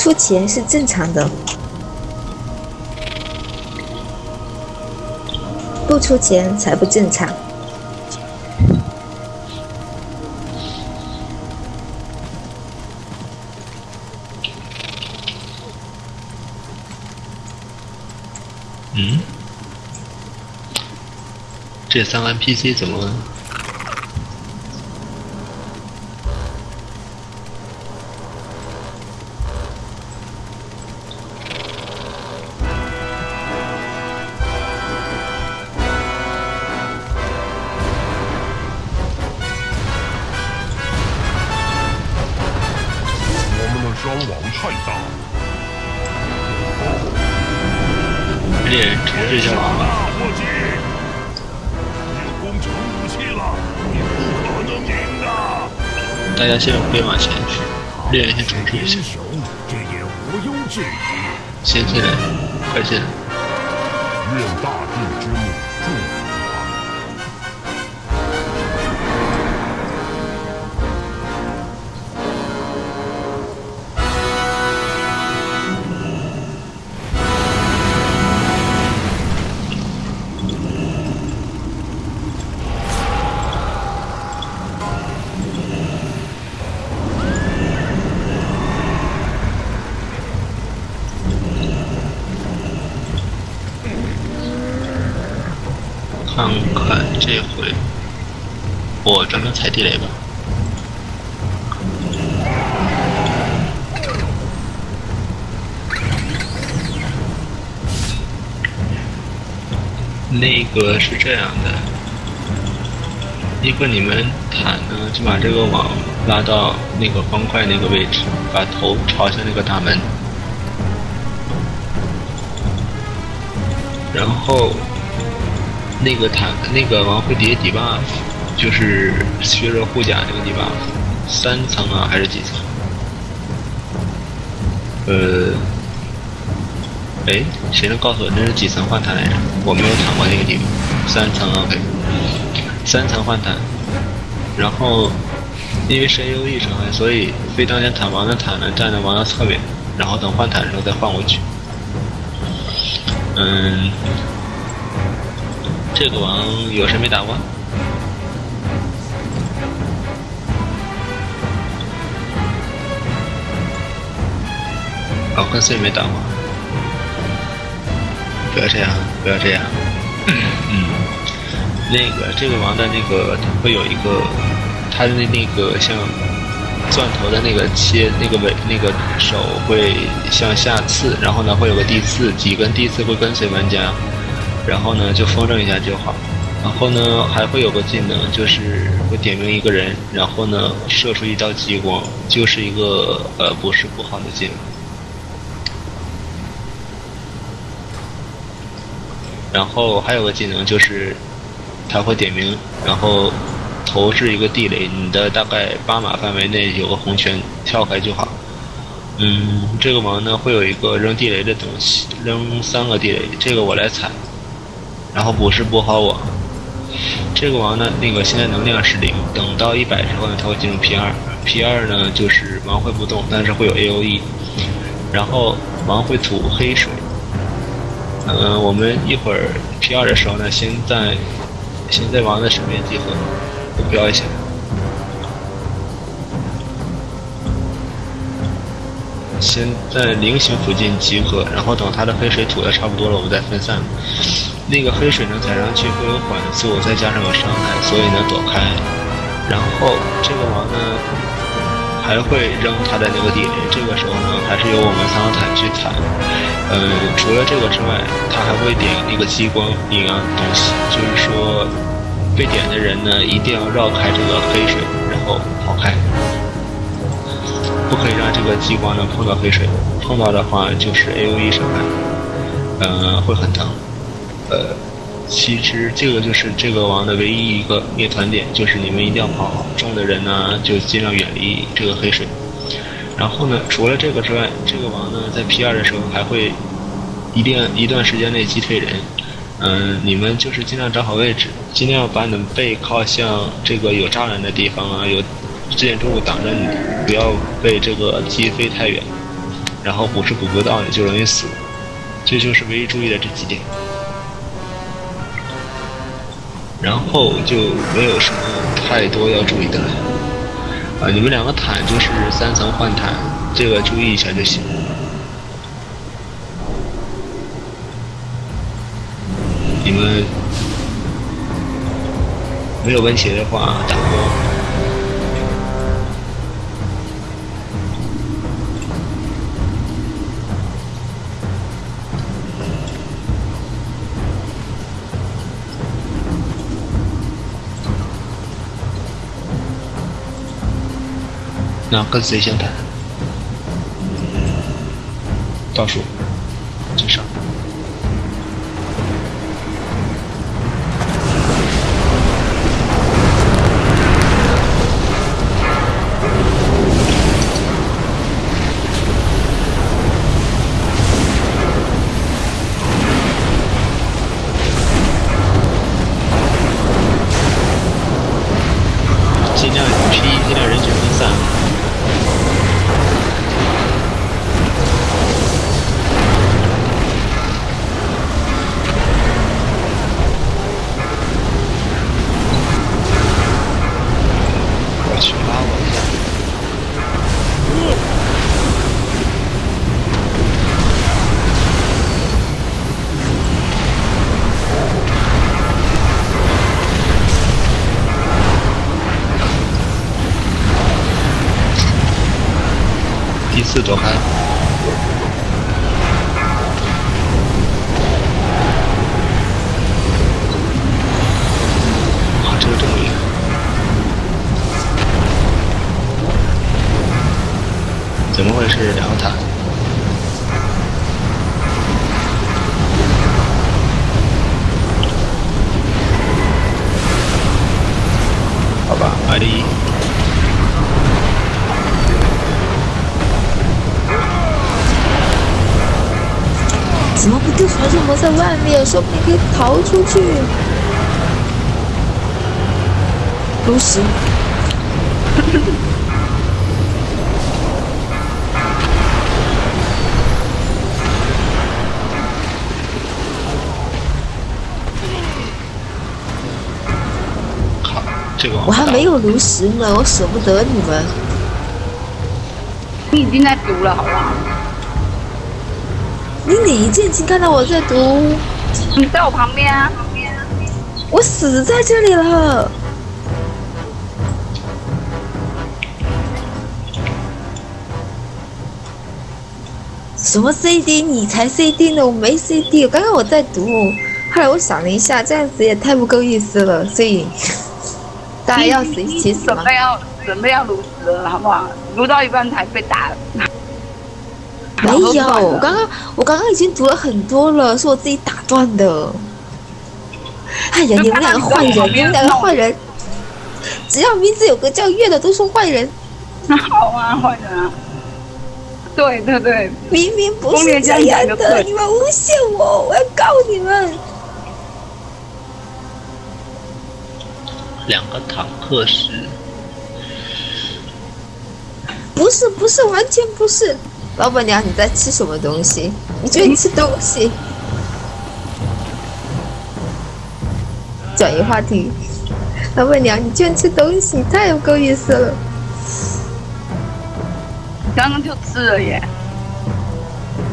出钱是正常的，不出钱才不正常。嗯，这三个 NPC 怎么？太大，猎人重置一下王吧。大家先别往前去，猎人先重置一下这也毋庸置疑。先进来，快进来。愿大地之踩地雷吧。那个是这样的，一个你们坦呢就把这个网拉到那个方块那个位置，把头朝向那个大门，然后那个坦那个王会叠 debuff，就是削弱护甲那个地方三层啊还是几层？呃，哎，谁能告诉我这是几层换弹来着？我没有躺过那个地方，三层 OK，三层换弹，然后因为是 A O E 伤害，所以非当前坦王的坦呢站在王的侧面，然后等换坦的时候再换过去。嗯，这个王有谁没打过？哦，跟随没打过。不要这样，不要这样。嗯，那个这个王的那个它会有一个，它的那那个像钻头的那个切那个尾那个手会向下刺，然后呢会有个地刺，几根地刺会跟随玩家，然后呢就风筝一下就好。然后呢还会有个技能，就是会点名一个人，然后呢射出一道激光，就是一个呃不是不好的技能。然后还有个技能就是，它会点名，然后投掷一个地雷，你的大概八码范围内有个红圈，跳开就好。嗯，这个王呢会有一个扔地雷的东西，扔三个地雷，这个我来踩，然后不是补好我。这个王呢，那个现在能量是零，等到一百之后呢，它会进入 P 二，P 二呢就是王会不动，但是会有 A O E，然后王会吐黑水。嗯，我们一会儿 P 二的时候呢，先在先在王的身边集合，我标一下。先在菱形附近集合，然后等它的黑水吐的差不多了，我们再分散。那个黑水呢，踩上去会有缓速，再加上有伤害，所以呢躲开。然后这个王呢，还会扔他的那个地雷，这个时候呢，还是由我们三个坦去踩。呃，除了这个之外，他还会点那个激光一样东西，就是说被点的人呢，一定要绕开这个黑水，然后跑开，不可以让这个激光呢碰到黑水，碰到的话就是 A O E 伤害，呃，会很疼。呃，其实这个就是这个王的唯一一个灭团点，就是你们一定要跑，中的人呢就尽量远离这个黑水。然后呢，除了这个之外，这个王呢在 P 二的时候还会一定一段时间内击退人。嗯，你们就是尽量找好位置，尽量把你们背靠向这个有栅栏的地方啊，有建筑物挡着你，不要被这个击飞太远。然后补是补不到，你就容易死。这就是唯一注意的这几点。然后就没有什么太多要注意的了。啊，你们两个坦就是三层换坦，这个注意一下就行。你们没有问题的话，打波。那跟谁先谈？倒数，四躲开，啊，这个东西，怎么回事？两个塔，怎么不丢传送门在外面？说不定可以逃出去。炉石。我还没有炉石呢，我舍不得你们。你已经在读了，好不好？你哪一剑经看到我在读？你在我旁边啊！我死在这里了。什么 CD？你才 CD 呢？我没 CD。刚刚我在读，后来我想了一下，这样子也太不够意思了，所以大家要死一起死准备要准备要炉死了，好不好？炉到一半才被打。没有，我刚刚我刚刚已经读了很多了，是我自己打断的。哎呀，你们两个坏人，你们两个坏人，只要名字有个叫月的都是坏人。那好啊，坏人啊。对对对，明明不是这样的，你们诬陷我，我要告你们。两个坦克师。不是不是，完全不是。老板娘，你在吃什么东西？你居然吃东西！转移话题。老板娘，你居然吃东西，太有够意思了。刚刚就吃了耶。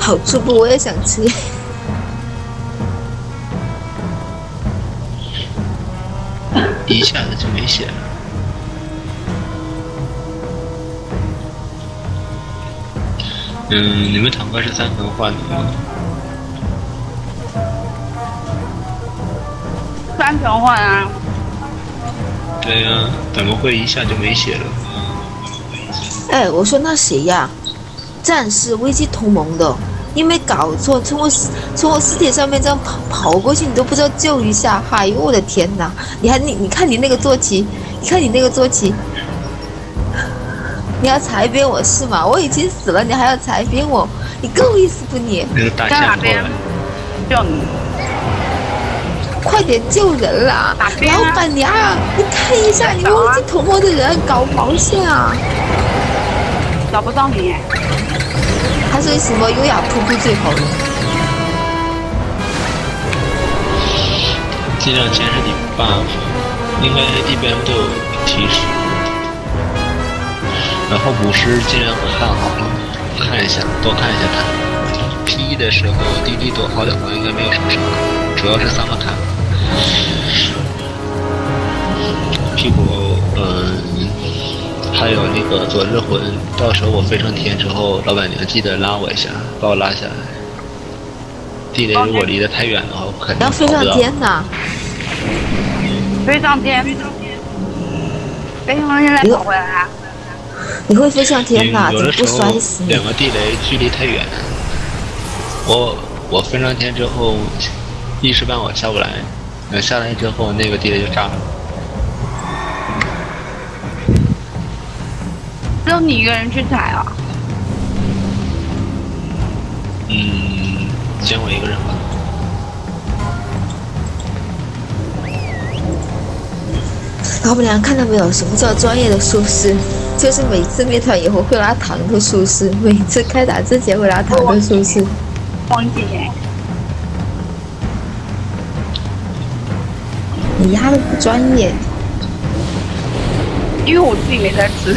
好吃不？我也想吃。一下子就没血了。嗯，你们坦克是三层换的吗？三层换啊？对呀，怎么会一下就没血了？哎，我说那谁呀？战士危机同盟的，你没搞错，从我从我尸体上面这样跑跑过去，你都不知道救一下？哎呦我的天哪！你还你你看你那个坐骑，你看你那个坐骑。你要裁编我是吗？我已经死了，你还要裁编我？你够意思不你？在哪边？叫你！快点救人啦！老板娘，你看一下，你们危机同盟的人搞毛线啊？找不到你，还是什么优雅瀑布最好的？尽量坚持你 buff，应该一边都有提示。然后武师尽量看好了，看一下，多看一下他。P 的时候滴滴躲号的话，应该没有什么伤害，主要是三个坦。屁股，嗯，还有那个左日魂，到时候我飞上天之后，老板娘记得拉我一下，把我拉下来。地雷如果离得太远的话，我肯定要飞上跑不到。天！飞上天，飞上天再跑回来啊！你会飞上天呐？有怎么不的时候摔死你两？个地雷距离太远，我我飞上天之后，一时半会下不来，等下来之后那个地雷就炸了。只有你一个人去踩啊？嗯，先我一个人吧。老板娘看到没有？什么叫专业的术士？就是每次灭团以后会拉糖的术士，每次开打之前会拉糖的术士。忘记哎，你压的不专业，因为我自己没在吃。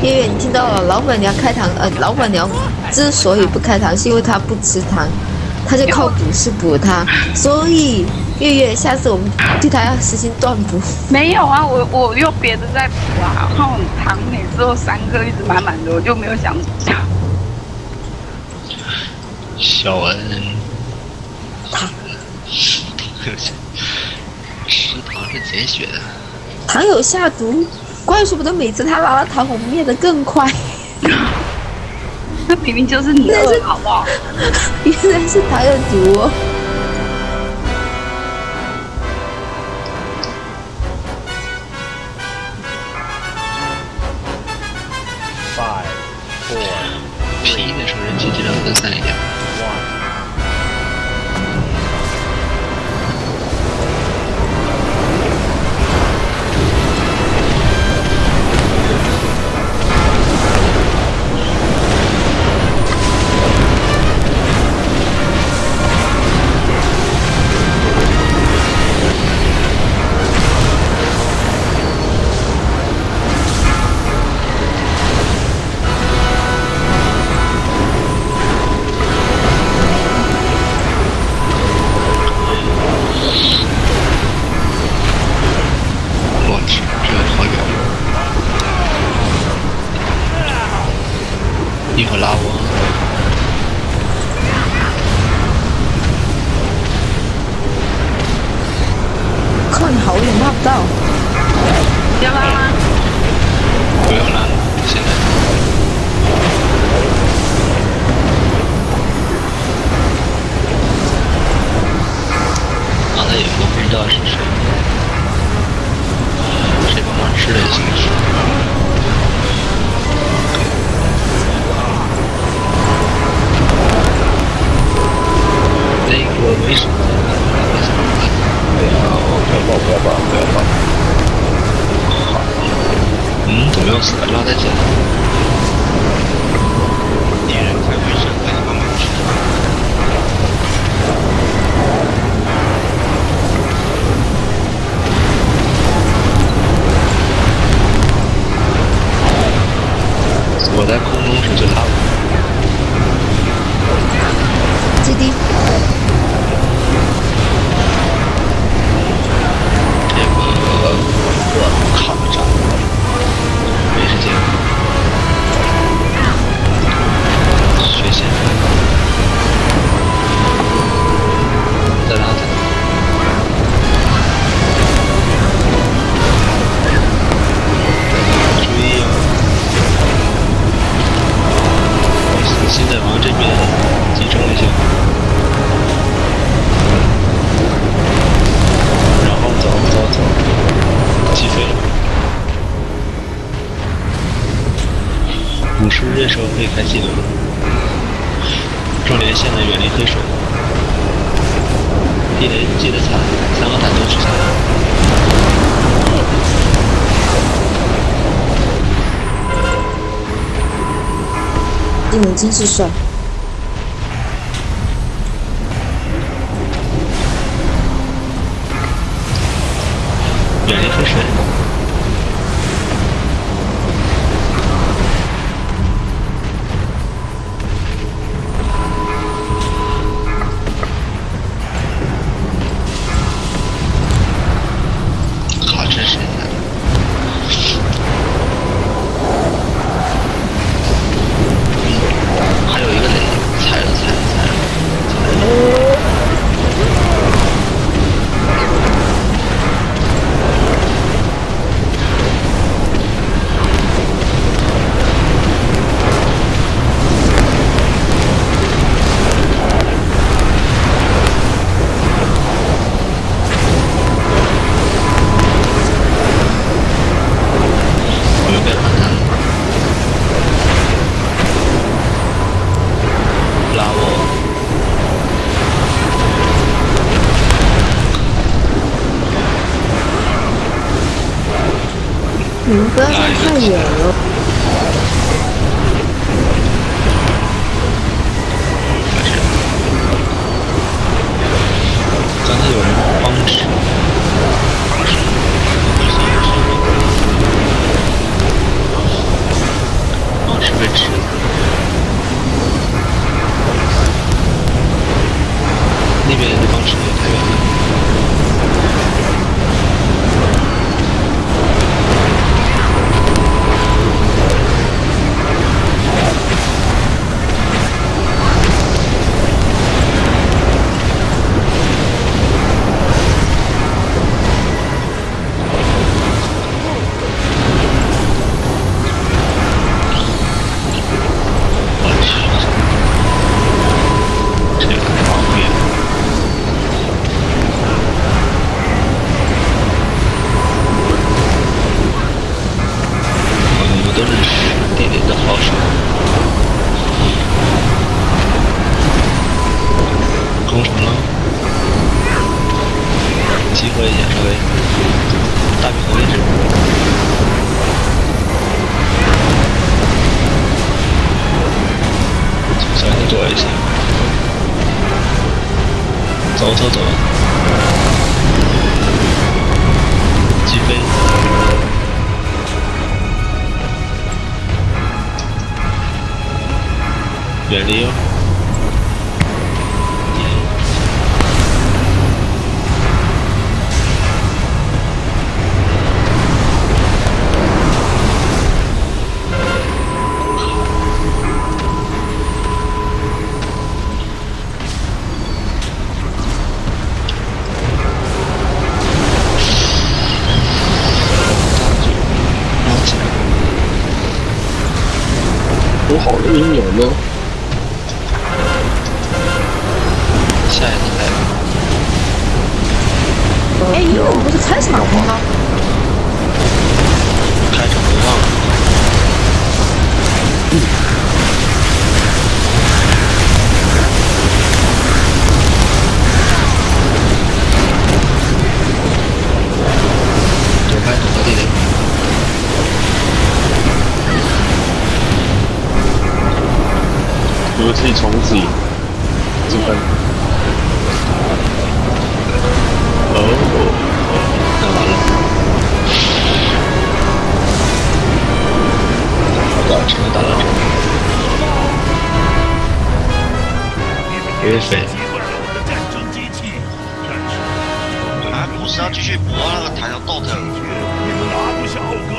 月月，你听到了？老板娘开糖，呃，老板娘之所以不开糖，是因为她不吃糖，她就靠补是补它。所以月月，下次我们对他要实行断补。没有啊，我我用别的在补啊，然后糖每次都三颗，一直满满的，我就没有想讲。小恩，吃糖是减血的。糖有下毒，怪不得每次他拿了糖，我们灭的更快。那明明就是你饿，好不好？原来是糖有毒、哦。气尽还记得吗？重点现在远离黑水记得记得踩三个板凳去踩第五真是帅。远离黑水走走走，起飞，远离哦。我自己从不质疑这了我只能打到你们别被击了我的战争机器不是要继续搏那个塔要倒在你们拿不下浩哥